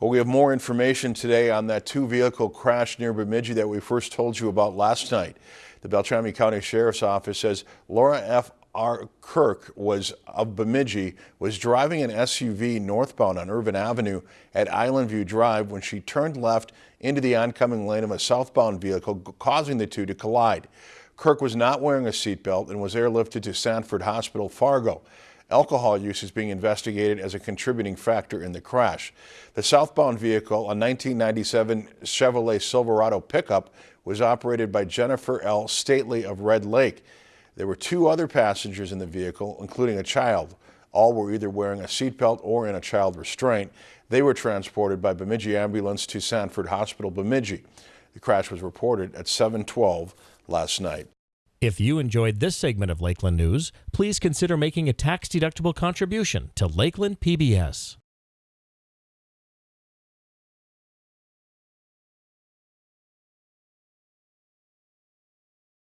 Well, we have more information today on that two-vehicle crash near Bemidji that we first told you about last night. The Beltrami County Sheriff's Office says Laura F. R. Kirk was of Bemidji was driving an SUV northbound on Irvin Avenue at Island View Drive when she turned left into the oncoming lane of a southbound vehicle, causing the two to collide. Kirk was not wearing a seatbelt and was airlifted to Sanford Hospital Fargo. Alcohol use is being investigated as a contributing factor in the crash. The southbound vehicle, a 1997 Chevrolet Silverado pickup, was operated by Jennifer L. Stately of Red Lake. There were two other passengers in the vehicle, including a child. All were either wearing a seatbelt or in a child restraint. They were transported by Bemidji ambulance to Sanford Hospital, Bemidji. The crash was reported at 712 last night. If you enjoyed this segment of Lakeland News, please consider making a tax-deductible contribution to Lakeland PBS.